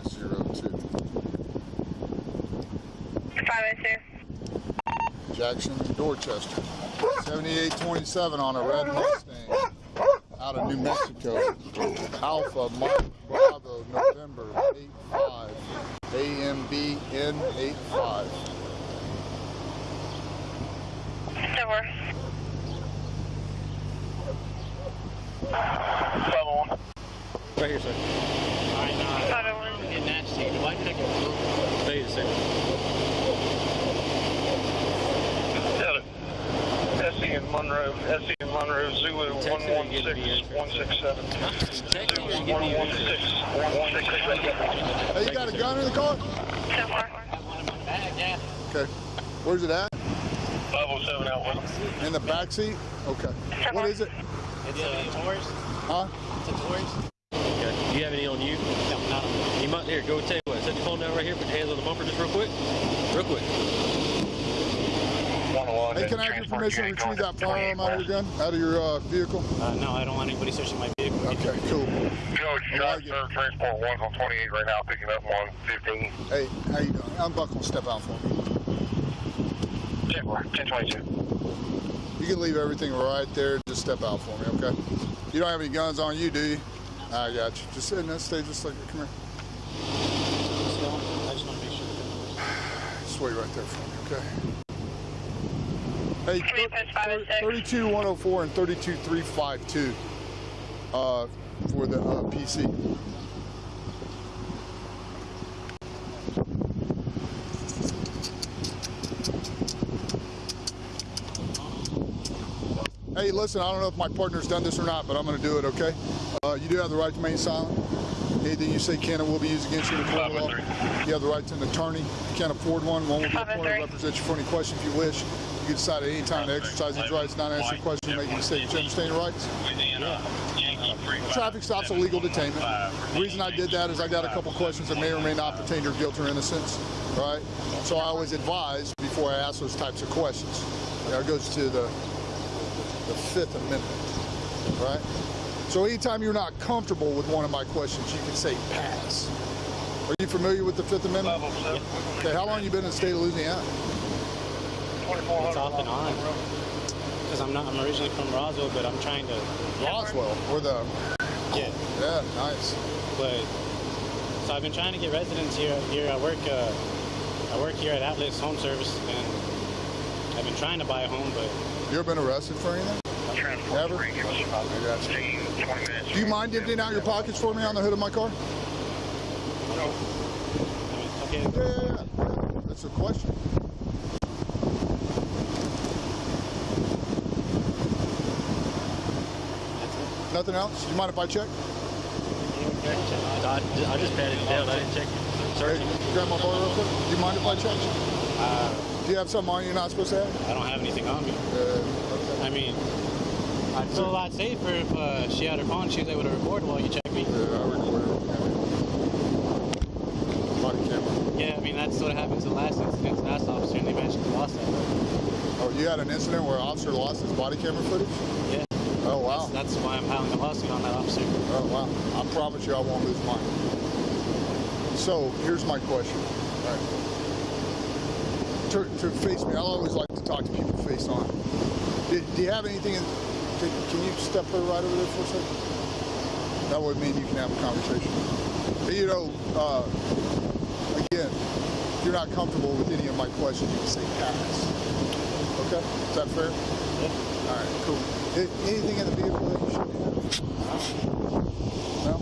502. 502. Jackson, Dorchester. 7827 on a red Mustang out of New Mexico. Alpha Mike Bravo November 85 AMB N85. Door. Level one. Right here, sir. Alright, nah. 501. Getting nasty. Why did I get blue? Stay the same. SE in Monroe, SE in Monroe, Zulu Text it and give me the 116167. Zulu and give me your 116167. Hey, you got a gun in the car? So far. I have one in my bag, yeah. Okay. Where's it at? 507 out with In the back seat? Okay. What is it? It's a Taurus. Huh? It's a Taurus. Okay. Do you have any on you? No, not on You might here. Go tell you what. Set your phone down right here. Put your hands on the bumper just real quick. Real quick. Hey, can I have your permission to retrieve that firearm out of your gun, out of your uh, vehicle? Uh, no, I don't want anybody searching my vehicle. Okay, cool. George, I Drive like. Serve Transport 1's on 28 right now, picking up 115. Hey, how you doing? I'm Buck step out for me. 10 1022. You can leave everything right there. Just step out for me, okay? You don't have any guns on you, do you? I got you. Just sit in that stay just like come here. I just want to make sure. Just wait right there for me, okay? Hey, Three post 506. 32104 and 32352 uh, for the uh, PC. Hey, listen, I don't know if my partner's done this or not, but I'm going to do it, okay? Uh, you do have the right to remain silent. Anything you say can and will be used against you in the court of law. You have the right to an attorney. If you can't afford one, one will be appointed to represent you for any question if you wish. You can decide at any time to exercise these rights, not answer questions, question, make a mistake. Do you understand your rights? Traffic stop's a legal detainment. The reason I did that is I got a couple questions that may or may not pertain to your guilt or innocence, right? So I always advise before I ask those types of questions. Now it goes to the, the Fifth Amendment, right? So anytime you're not comfortable with one of my questions, you can say pass. Are you familiar with the Fifth Amendment? Okay, how long have you been in the state of Louisiana? It's off and on. Because I'm not. I'm originally from Roswell, but I'm trying to. Roswell, or the, Yeah. yeah, nice. But so I've been trying to get residents here. Here I work. Uh, I work here at Atlas Home Service, and I've been trying to buy a home, but You ever been arrested for anything? Transport Never? 3, give us I got you. 15, 20 minutes. Do you mind emptying out your pockets for me on the hood of my car? I mean, okay. Yeah, yeah, yeah. That's a question. That's it. Nothing else? You mind if I check? I, I just patted it down. I didn't check. Hey, Search. grab my bar real quick. Do you mind if I check? Uh, Do you have something on you you're not supposed to have? I don't have anything on me. Uh, okay. I mean, I'd feel a lot safer if uh, she had her phone. She was able to record while you check me. Yeah, I recorded it. Body camera. Yeah, I mean that's what happened in the last incident. The last officer, and they eventually lost that. Oh, you had an incident where an officer lost his body camera footage? Yeah. That's, why I'm filing a lawsuit on that officer. Oh, wow. I promise you I won't lose mine. So, here's my question. Right. To, to face me, I always like to talk to people face on. Do, do you have anything in, can, can you step her right over there for a second? That would mean you can have a conversation. But, you know, uh, again, if you're not comfortable with any of my questions, you can say pass. Okay? Is that fair? Yeah. All right, cool. Anything in the vehicle that you should have? No?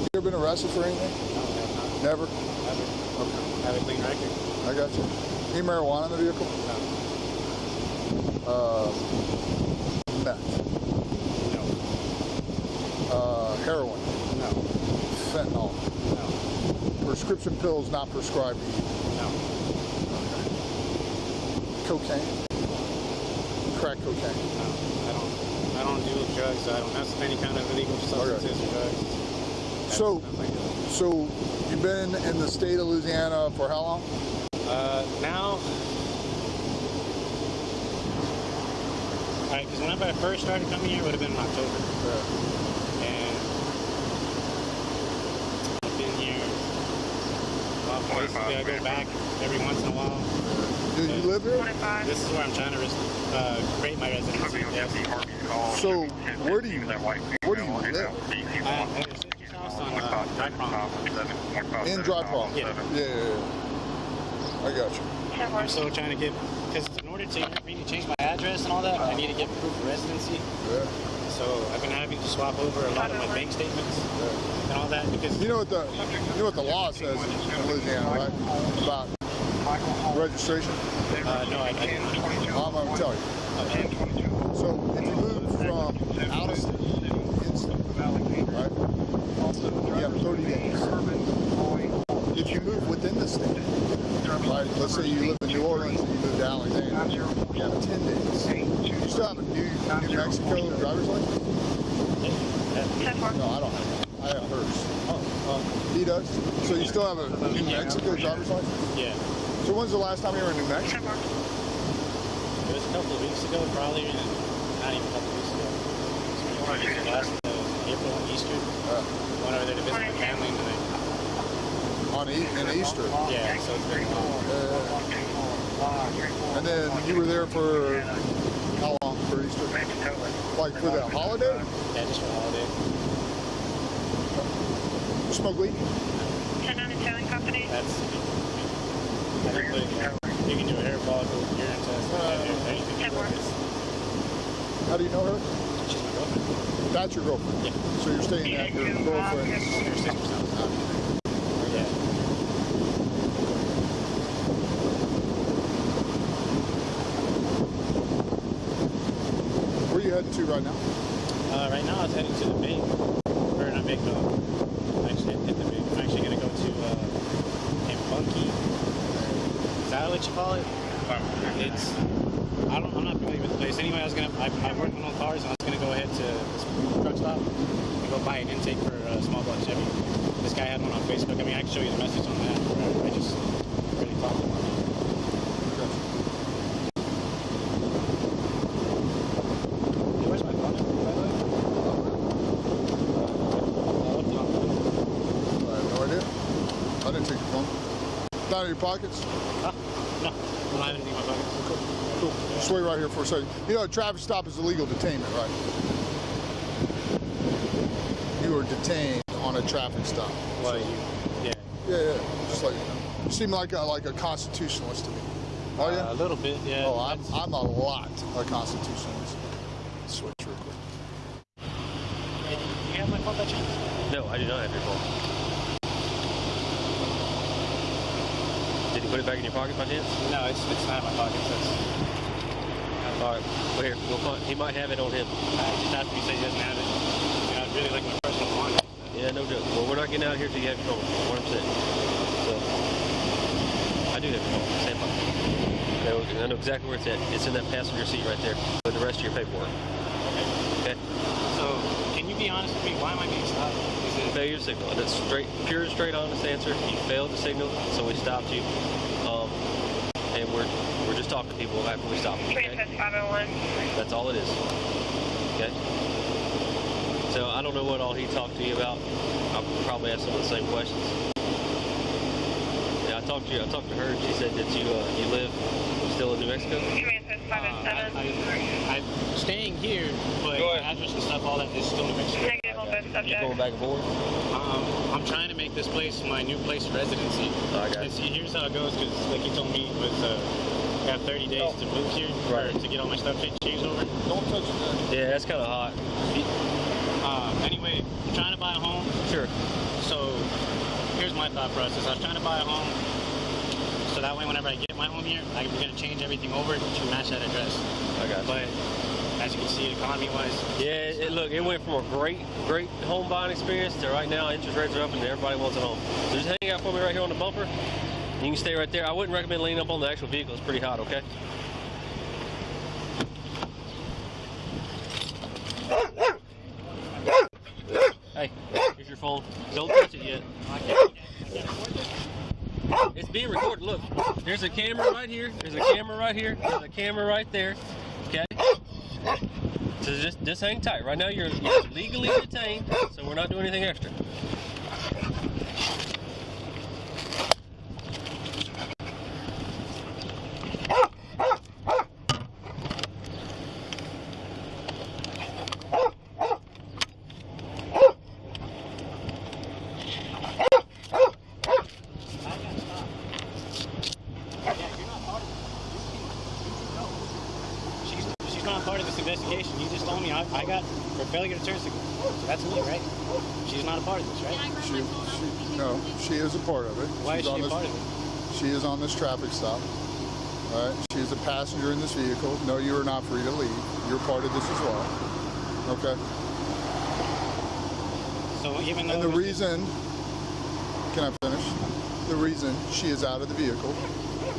You ever been arrested for anything? No, no, Never? Never. Okay, Have a clean record. I got you. Any marijuana in the vehicle? No. Uh, meth. No. Uh, heroin. No. Fentanyl. No. Prescription pills not prescribed to you. No. Cocaine. Crack cocaine. No. I don't. I don't do drugs. I don't have any kind of illegal substances or drugs. So, Nothing like that. so you've been in the state of Louisiana for how long? Uh, now. Alright, because whenever I first started coming here, it would have been in October. And I've been here Basically, I go back every once in a while. Do you live here? This is where I'm trying to res- uh, create my residency. Yes. So, where do you- where do you live? I, at your sister's house on uh, Dry Prong. In Dry Prong? Yeah. Yeah, yeah, yeah. I got you. Ten I'm still trying to get, because in order to for me to change my address and all that, I need to get proof of residency. Yeah, So I've been having to swap over a lot of my bank statements yeah. and all that because You know what the you know what the law says in Louisiana, right? About registration. uh, no, I, I didn't. I'm gonna tell you. So if you move from out of state right? You have 30 days. If you move within the state, right? Let's say you live in New Orleans and you move to Alexandria, you have 10 days. You still have a new New Mexico driver's license? No, I don't have. it. I have hers. He does. So you still have a New Mexico driver's license? Yeah. So when's the last time you were in New Mexico? Ten four. It was a couple of weeks ago, probably, not even a couple of weeks ago. It was last uh, April on Easter. Uh, Went over there to visit my family, and then on e- in Easter. Yeah, so it's been long. Uh, and then you were there for how long for Easter? Like for the holiday? Yeah, just for the holiday. You smoke weed? Ten nine Italian company. That's. I think like, you can do a hair follicle, urine test, uh, anything. Ten four. How do you know her? She's my girlfriend. That's your girlfriend. Yeah. So you're staying at your girlfriend's. Her sister's house. Yeah. Where are you heading to right now? Uh, right now, I was heading to the bank. Or not bank, no. Actually, I hit the bank. I'm actually gonna go to uh, in Bunkie. Is that what you call it? It's. I don't. I'm not familiar with the place. Anyway, I was gonna. I, I work on cars, and I was gonna go ahead to this truck stop and go buy an intake for a small block Chevy. This guy had one on Facebook. I mean, I can show you the message on that. I just really talked about it. Hey, where's my phone? number, by the way? Oh, what's the number? I have no idea. I didn't take your phone. Down in your pockets? Huh? No, I don't have anything in my pocket. Cool. Just wait right here for a second. You know, a traffic stop is illegal detainment, right? You were detained on a traffic stop. Well, you, yeah. Yeah, yeah. Just like you seem like a like a constitutionalist to me. Oh Uh, a little bit, yeah. Oh, I'm I'm a lot a constitutionalist. Switch real quick. Hey, do you have my phone by chance? No, I do not have your phone. Did you put it back in your pocket by chance? No, it's, it's not in my pocket. So it's, All right. Well, here, we'll find, he might have it on him. I just after you say he doesn't have it. You know, I'd really like my personal belongings. Yeah, no joke. Well, we're not getting out here till you have your phone. 100%. So, I do have your phone. Stand by. I know, exactly where it's at. It's in that passenger seat right there with the rest of your paperwork. Okay? So, can you be honest with me? Why am I being stopped? Is it, Failure to signal. It's straight, pure, straight, honest answer. You failed to signal, so we stopped you. Um, and we're we're just talking to people after we stop them. Okay? Transfer five oh one. That's all it is. Okay. So I don't know what all he talked to you about. I'll probably ask some of the same questions. Yeah, I talked to you. I talked to her. and She said that you uh, you live still in New Mexico. Transfer five uh, oh I, seven. I, I'm staying here, but Go my ahead. address and stuff, all that is still New Mexico. Negative on both You subjects. going back and forth? Um, I'm trying to make this place my new place of residency. I got you. see, here's how it goes, because like you told me, it was uh, I have 30 days to move here, Right. or to get all my stuff cha- changed over. Don't touch that. Yeah, that's kind of hot. Uh, anyway, I'm trying to buy a home, Sure. so here's my thought process. I was trying to buy a home, so that way whenever I get my home here, I'm going to change everything over to match that address. I got you. But as you can see, economy-wise, Yeah, it, look, it went from a great, great home buying experience to right now interest rates are up and everybody wants a home. So just hang out for me right here on the bumper. You can stay right there. I wouldn't recommend leaning up on the actual vehicle. It's pretty hot, okay? Hey, here's your phone. Don't touch it yet. It's being recorded. Look, there's a camera right here. There's a camera right here. There's a camera right there. Okay? So just just hang tight. Right now you're, you're legally detained, so we're not doing anything extra. Failure to turn signal. So that's me, right? She's not a part of this, right? grab She, my phone out she, no, she is a part of it. Why She's is on she a this, part of it? She is on this traffic stop. All right. She is a passenger in this vehicle. No, you are not free to leave. You're part of this as well. Okay. So even though And the it was- reason, can I finish? The reason she is out of the vehicle,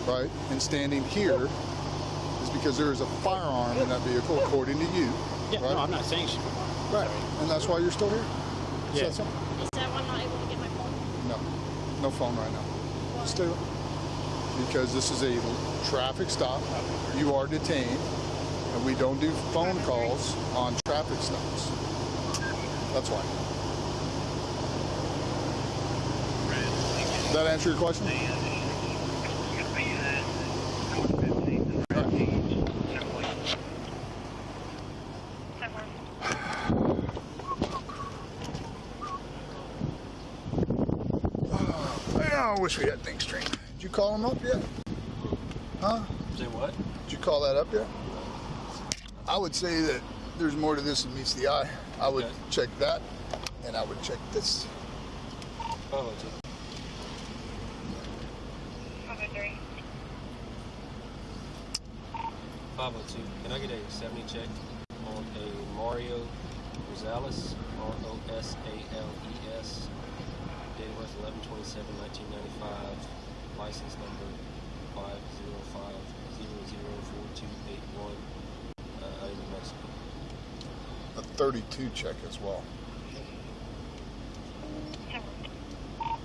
right, and standing here is because there is a firearm in that vehicle, according to you. Yeah, right? no, I'm not saying she. Right. And that's why you're still here. It's Yeah. that simple. Is that why I'm not able to get my phone? No, no phone right now. Stay with Because this is a traffic stop. You are detained, and we don't do phone calls on traffic stops. That's why. Does that answer your question? We had things straight. Did you call them up yet? Huh? Say what? Did you call that up yet? I would say that there's more to this than meets the eye. I would Okay. check that, and I would check this. Oh, oh two. Cover three. 502. Can I get a 70 check on a Mario Rosales? R O S A L E S. Date was birth 11 27 1995. License number 505 4281. Uh, out of Mexico. A 32 check as well.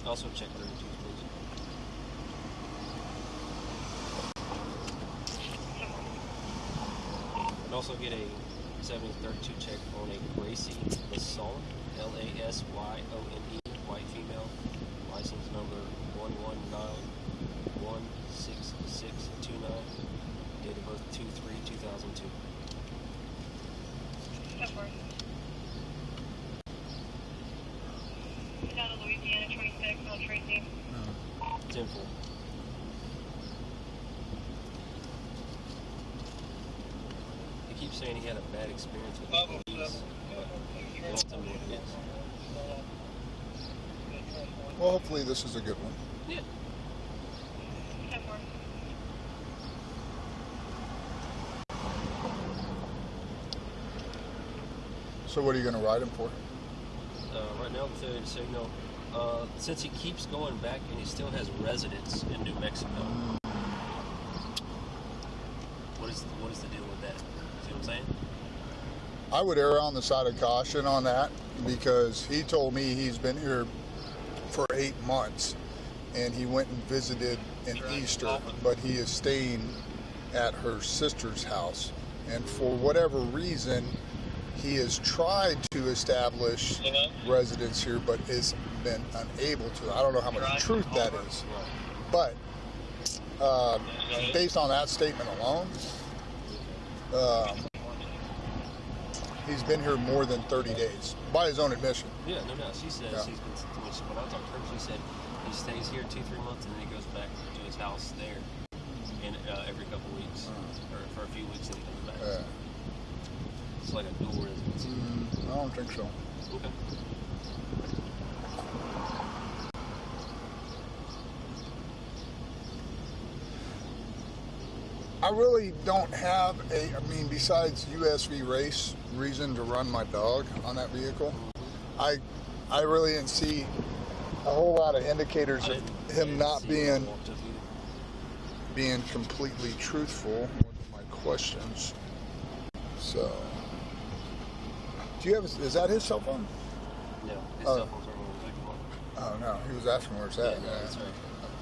Also check 32, please. And also get a 7032 check on a Gracie Lasson, L A S Y O N E, white female, license number 119-16629, date of birth 2-3-2002. Cover. Down to Louisiana 26 on Tracy. 10 4. He keeps saying he had a bad experience with the police, but he won't tell me what it is. Well, hopefully this is a good one. Yeah. So what are you going to ride him for? Uh, right now, the failure to signal. Uh, since he keeps going back and he still has residence in New Mexico, what is what is the deal with that? See what I'm saying? I would err on the side of caution on that because he told me he's been here for eight months and he went and visited in Easter, but he is staying at her sister's house. And for whatever reason, he has tried to establish residence here, but has been unable to. I don't know how much truth that is, but uh, based on that statement alone, um, he's been here more than 30 days by his own admission. Yeah, no doubt. She says Yeah. he's been. When, I talked to her, she said he stays here two, three months, and then he goes back to his house there, in uh, every couple weeks, or for a few weeks, and he comes back. Uh, It's like a dual residency. mm, I don't think so. Okay. I really don't have a, I mean, besides USV race reason to run my dog on that vehicle. I, I really didn't see a whole lot of indicators of him didn't being walked up either. being completely truthful with my questions. So, do you have? Is that his cell phone? No, his Oh. cell phone's right on the Oh no, he was asking where it's at. Yeah, no, that's right.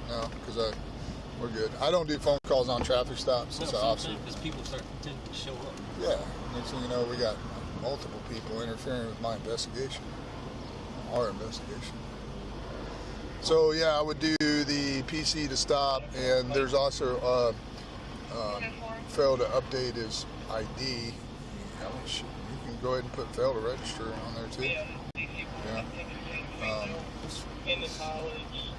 No, because I, we're good. I don't do phone calls on traffic stops. No, It's see an officer. Because people start to to show up. Yeah. Next thing you know, we got multiple people interfering with my investigation, our investigation. So yeah, I would do the PC to stop, and there's also uh, uh, fail to update his ID. I mean, shit, you can go ahead and put fail to register on there too. Yeah. Um, in the college,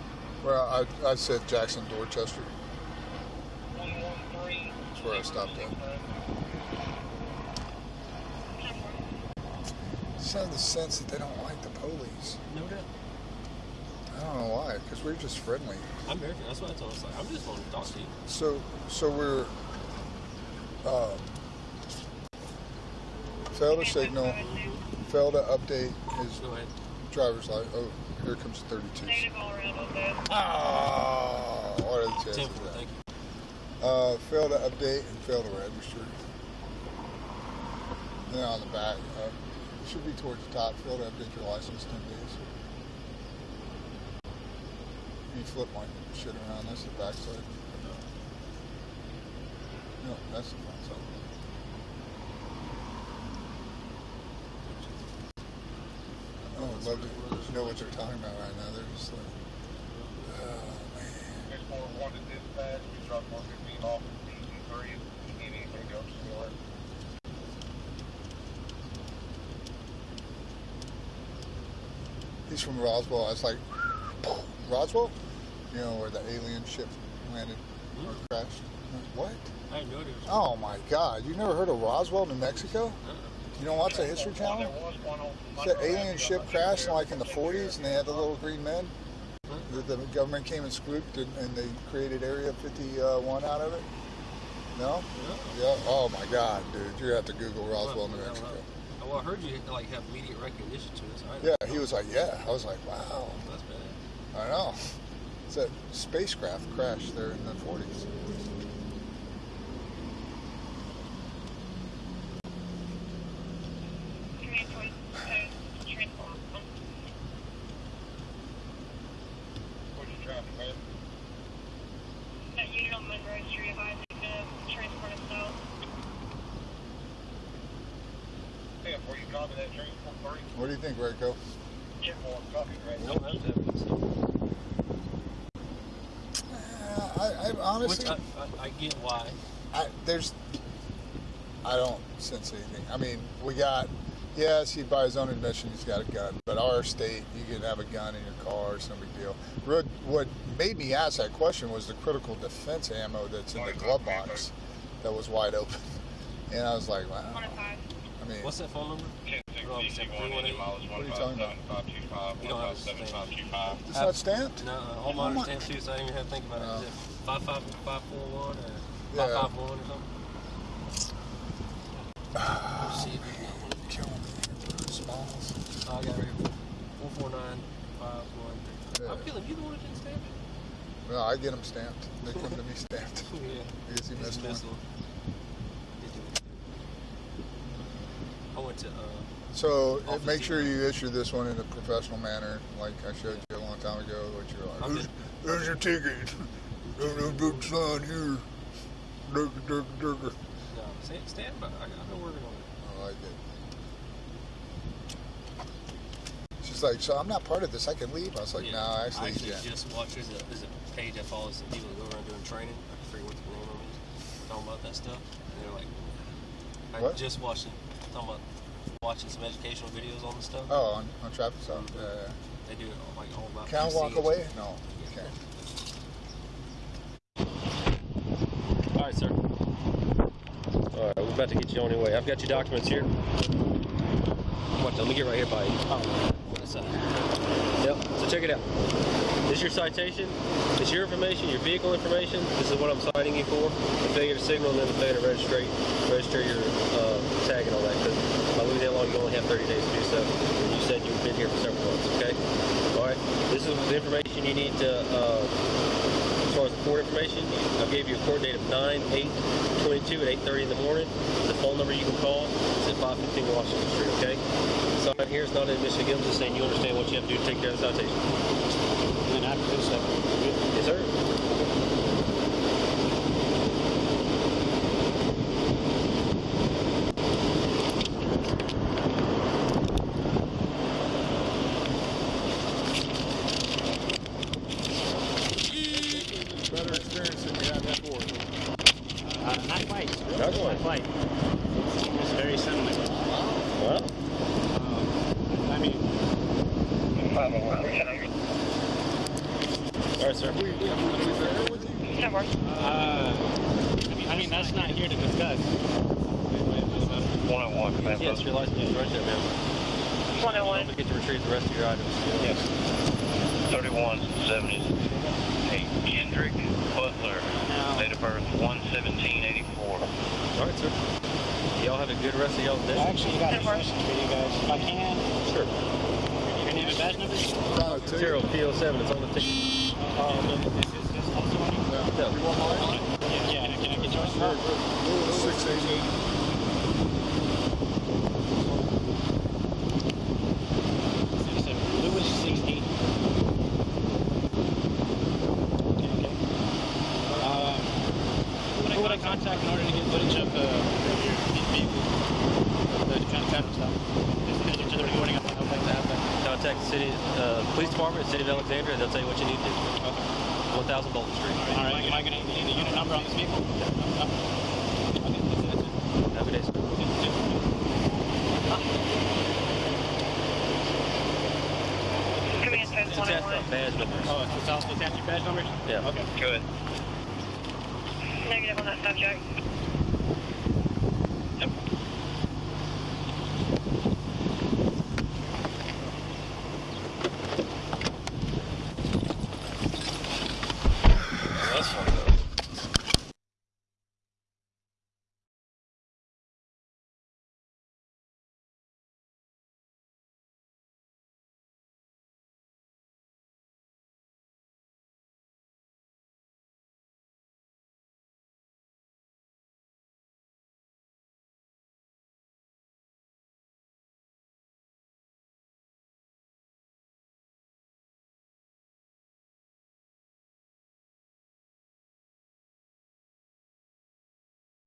well, I, I said Jackson Dorchester. 113. That's where I stopped at. just have the sense that they don't like the police. No doubt. I don't know why, because we're just friendly. I'm very. That's what I told us. Like, I'm just wanting to talk to you. So, so we're uh, failed to signal, failed to update his driver's license. Oh, here comes 32. Negative all around on both. Ah, what are the chances Ten of four. that? Uh, failed to update and failed to register. Then on the back, uh, it should be towards the top, failed to update your license 10 days. You flip my shit around, that's the back side. No, that's the front side. Oh, I'd love to know what they're talking about right now. They're just like, oh man. 641 to dispatch, we dropped 115. He's from Roswell. I was like, Roswell? You know, where the alien ship landed mm. or hmm? crashed. What? I knew it. Oh my God! You never heard of Roswell, New Mexico? You don't watch the History Channel? It's an alien ship crashed like in the 40s, and they had the little green men. The, government came and scooped, and, and they created Area 51 out of it. No? Yeah. Oh my God, dude! You have to Google Roswell, New Mexico. Well, I heard you like have immediate recognition to it. So Yeah, he was like, yeah. I was like, wow. That's bad. I know. It's a spacecraft crashed there in the 40s. Command point, uh, transport. What you trying to man? That unit on Monroe Street, advising to transport us south. Tim, were you copy that transport three? What do you think, Rico? Ten four, copy, right? You don't have to have it. Uh, I, I honestly, Which I, I, I get why. I, there's, I don't sense anything. I mean, we got, yes, he by his own admission he's got a gun, but our state, you can have a gun in your car, it's no big deal. What, what made me ask that question was the critical defense ammo that's in the glove box that was wide open, and I was like, wow. One and five. I mean, What's that phone number? Ten six Wrong, DG seven, one, three, one, engine What are you talking seven five two five, You don't have a seven five two five. it's not stamped. No, uh, home Oh, my- monitor too, so I didn't even have to think about it. Oh. It five five five four one or five five one or something? Let's see if we got one. Killing me. Smalls. Oh, I got it right here. Four four nine five one three. Yeah. I'm feeling you the one that didn't stamp it. Well, I get them stamped. They come to me stamped. Yeah. I guess he He's missed one. missed one. He's doing it. I uh, So make sure you issue this one in a professional manner, like I showed you a long time ago. What you're like, I'm just- there's your ticket. There's a big sign here. Durga, durga, durga. no stand, stand by. I, I've been working on it. I like it. She's like, so I'm not part of this. I can leave. I was like, Yeah. no, I actually, actually yeah. just watched. There's a, there's a page that follows some people that go around doing training. I forget what the name of it is. Talking about that stuff. And they're like, I What? just watched it. Talking about watching some educational videos on the stuff. Oh, on, on traffic stop. Yeah, yeah. They do it all, like all about. Can I walk away? stuff. No, you can't. All right, sir. All right, we're about to get you on your way. I've got your documents here. What? Let me get right here by you. Oh, that's uh, Yep. So check it out. This is your citation. It's your information, your vehicle information. This is what I'm citing you for. The failure to signal and then the failure to register, register your uh, tag and all that. Because by Louisiana law, you only have 30 days to do so. You said you've been here for several months. Okay. All right. This is the information you need to. Uh, as far as the court information, I gave you a court date of 9 8 22 at 8.30 in the morning. The phone number you can call is at 515 Washington Street, okay? Sign here is not in Michigan. I'm just saying you understand what you have to do to take care of the citation. And then after this, uh, Yes, sir. Better experience than you had before. uh, not quite. Not quite. It's very similar. Well, Um, I mean, all right, sir. Have we, have we, are we there with you? That works. uh, I mean, that's not here to discuss. One oh one, command Yes, post. your license is right registered now. 101. Don't forget to retrieve the rest of your items. Yes. 3178 Kendrick Butler, no. date of birth 11784. All right, sir. Y'all have a good rest of y'all's day. I actually got a question for you guys, if I can. Sure. Your name and badge number? Tyler Terrell, PO7, it's on the ticket. Uh, oh, is this also on your? No. Yeah, can I get yours? 688. 1000 Bolton Street. All right. Am I going to need the unit number on this vehicle? Okay, that's it, that's it. Have a good day, sir. Command post It's attached 101. badge numbers. Oh, it's also attached to badge numbers? Yeah. Okay. Good. Negative on that subject.